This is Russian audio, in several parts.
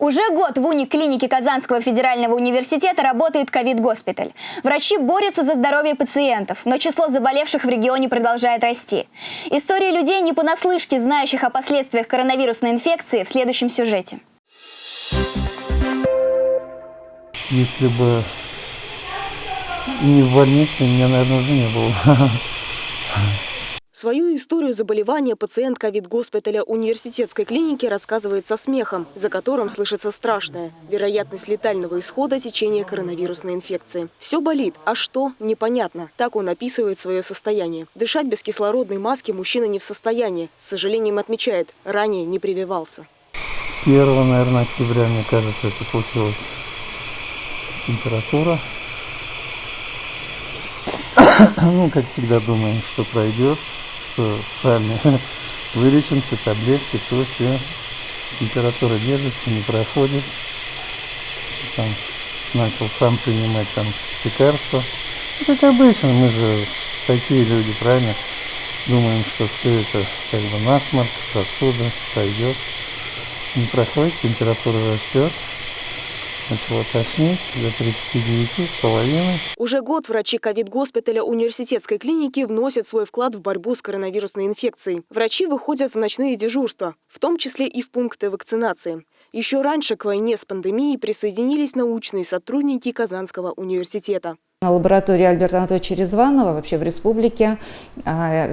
Уже год в униклинике Казанского федерального университета работает ковид-госпиталь. Врачи борются за здоровье пациентов, но число заболевших в регионе продолжает расти. Истории людей, не понаслышке знающих о последствиях коронавирусной инфекции, в следующем сюжете. Если бы не в больнице, меня, наверное, уже не было. Свою историю заболевания пациент ковид-госпиталя университетской клиники рассказывает со смехом, за которым слышится страшное – вероятность летального исхода течения коронавирусной инфекции. Все болит, а что – непонятно. Так он описывает свое состояние. Дышать без кислородной маски мужчина не в состоянии. С сожалением отмечает, ранее не прививался. 1, наверное, октября, мне кажется, это случилось. Температура. ну, как всегда думаем, что пройдет что сами вылечимся, таблетки, то все. Температура держится, не проходит. Там начал сам принимать там лекарства. Ну, как обычно, мы же такие люди, правильно? Думаем, что все это как бы насморк, сосуды, пройдет. Не проходит, температура растет начало тошнить до 39 с половиной. Уже год врачи ковид-госпиталя университетской клиники вносят свой вклад в борьбу с коронавирусной инфекцией. Врачи выходят в ночные дежурства, в том числе и в пункты вакцинации. Еще раньше к войне с пандемией присоединились научные сотрудники Казанского университета. Лаборатория Альберта Анатольевича Резванова вообще в республике а,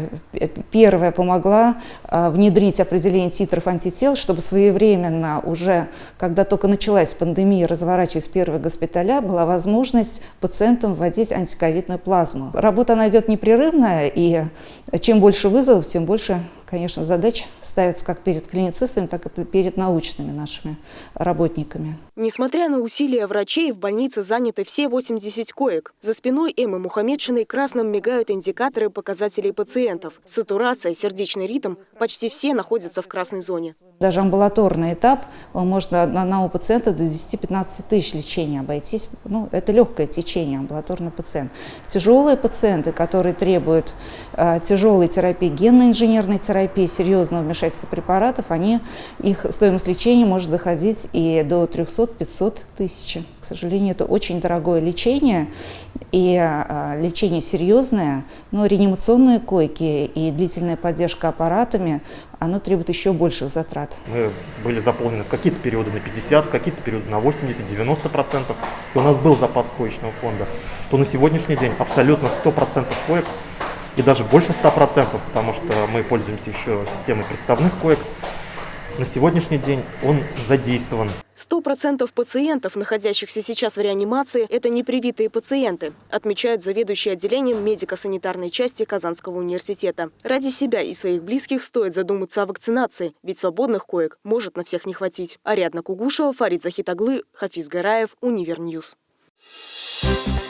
первая помогла а, внедрить определение титров антител, чтобы своевременно уже, когда только началась пандемия, разворачиваясь первые госпиталя, была возможность пациентам вводить антиковидную плазму. Работа она идет непрерывная, и чем больше вызовов, тем больше конечно, задач ставятся как перед клиницистами, так и перед научными нашими работниками. Несмотря на усилия врачей, в больнице заняты все 80 коек. За спиной Эммы Мухаммедшиной красным мигают индикаторы показателей пациентов. Сатурация, сердечный ритм – почти все находятся в красной зоне. Даже амбулаторный этап, можно одного пациента до 10-15 тысяч лечения обойтись. Ну, это легкое течение, амбулаторный пациент. Тяжелые пациенты, которые требуют э, тяжелой терапии, генно-инженерной терапии, серьезного вмешательства препаратов, они, их стоимость лечения может доходить и до 300-500 тысяч. К сожалению, это очень дорогое лечение, и э, лечение серьезное, но реанимационные койки и длительная поддержка аппаратами, оно требует еще больших затрат. Мы были заполнены в какие-то периоды на 50, в какие-то периоды на 80-90%. И у нас был запас коечного фонда. То на сегодняшний день абсолютно 100% коек и даже больше 100%, потому что мы пользуемся еще системой приставных коек, на сегодняшний день он задействован. Сто процентов пациентов, находящихся сейчас в реанимации, это непривитые пациенты, отмечают заведующий отделением медико-санитарной части Казанского университета. Ради себя и своих близких стоит задуматься о вакцинации, ведь свободных коек может на всех не хватить. Ариадна Кугушева, Фарид Захитаглы, Хафиз Гараев, Univer News. Thank you.